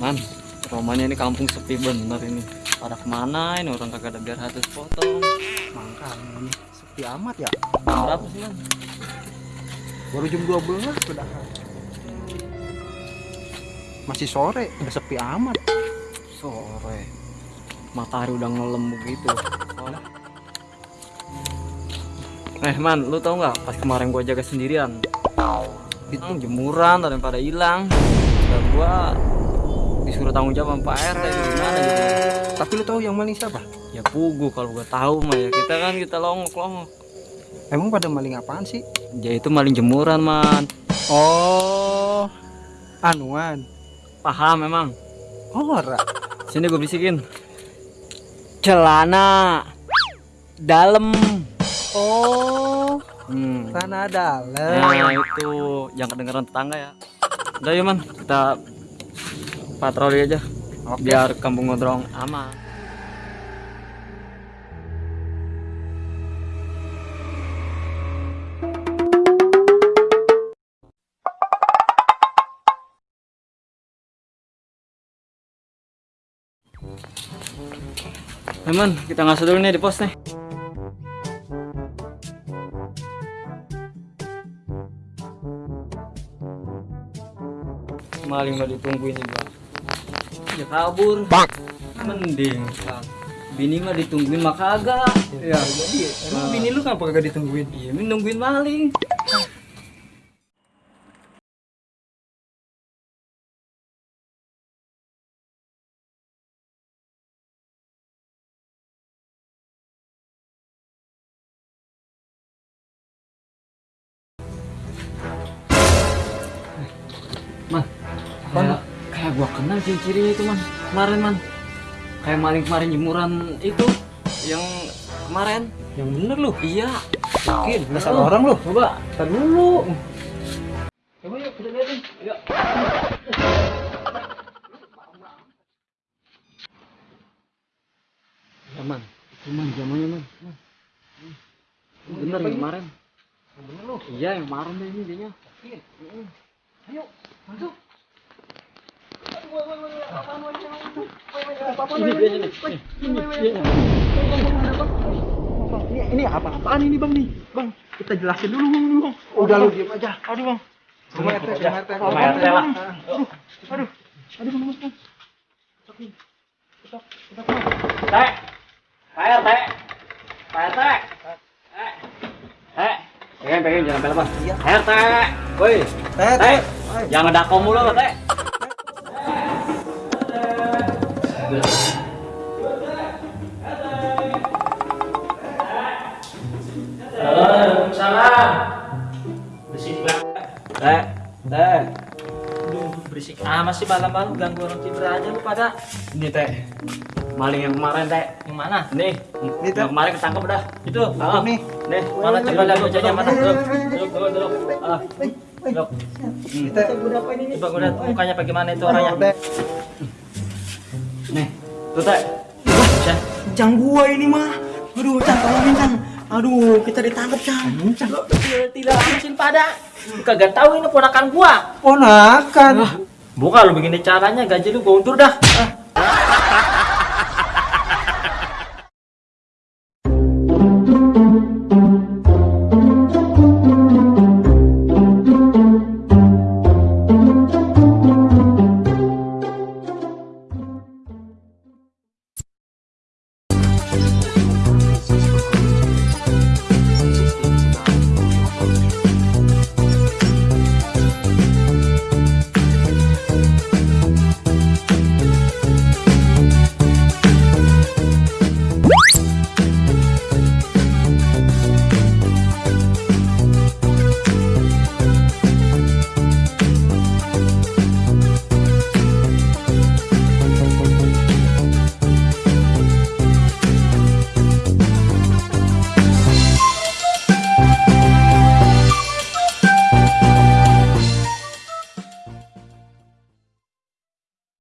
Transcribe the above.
namanya ini kampung sepi bener ini. Pada ke mana ini? Orang kagak ada biar harus potong Makanya nih sepi amat ya. Berapa sih man? Baru jam 12 sudah. Masih sore, udah sepi amat. sore. Matahari udah ngelem begitu. Soalnya- eh man lu tau nggak? Pas kemarin gua jaga sendirian. Itu. Jemuran ada yang pada hilang. Dan gua disuruh tanggung jawab sama Pak RT gimana gitu Tapi lu tahu yang maling siapa? ya pugu kalau gua tahu mah ya kita kan kita longok longok Emang pada maling apaan sih? ya itu maling jemuran man Oh, anuan. paham memang Ora. sini gue bisikin celana dalam Oh, hmm. tanah dalam. Nah itu yang kedengeran tetangga ya. Udah ya man, kita patroli aja Oke. biar kampung ngodrong aman. Teman, kita ngasih dulu nih di pos nih. maling mah ditungguin juga ya kabur. Mending Kang. bini mah ditungguin mah kagak. Ya, jadi emang bini lu kenapa kagak ditungguin? iya nungguin maling. Kayak, kayak gua kenal ciri-cirinya itu man kemarin man. Kayak maling kemarin jemuran itu yang kemarin. Yang bener lu. iya. Yakin, nggak salah orang lu. coba. Tar dulu. Coba yuk kita liatin yuk. Ya man. Itu man zamannya man. Man. Bener yang kemarin. Yang bener lu. iya yang kemarin deh ini dia Ayo, masuk. Ini dia nih ini dia Ini, ini apa? Apaan ini bang nih? Bang, kita jelasin dulu bang. dulu, bang. Udah lu diem aja. Aduh bang. Rumah RT, rumah RT. Rumah RT lah. Aduh, aduh, aduh bang, bang. Teh, Pak RT, Pak RT, eh, eh, pengen pengen jangan Iya. Pak RT, woi, Teh, teh, jangan dako mulu lo teh. Waalaikumsalam. Berisik banget. Teh, teh, Aduh, berisik amat sih malam-malam ganggu orang tidur aja lu pada. ini teh, maling yang kemarin teh, Yang mana? nih, Teh. yang kemarin ketangkep dah, Itu. ah, nih. nih, Mana coba lihat wajahnya mana? Duduk, duduk, duduk. Ah, duduk. Kita Coba gue lihat mukanya bagaimana itu orangnya. Nih, tuh teh, Cang, Cang gua ini mah. Aduh, Cang tolongin Cang. Aduh, kita ditangkap Cang. lu tidak langsung pada. Kagak tahu ini ponakan gua. Ponakan. Bukan lu begini caranya gaji lu gua undur dah. Ah.